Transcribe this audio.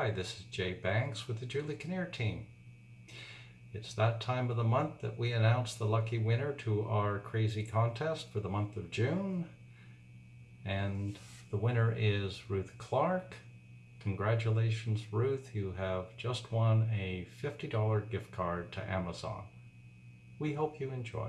Hi, this is Jay Banks with the Julie Kinnear team. It's that time of the month that we announce the lucky winner to our crazy contest for the month of June. And the winner is Ruth Clark. Congratulations, Ruth. You have just won a $50 gift card to Amazon. We hope you enjoy.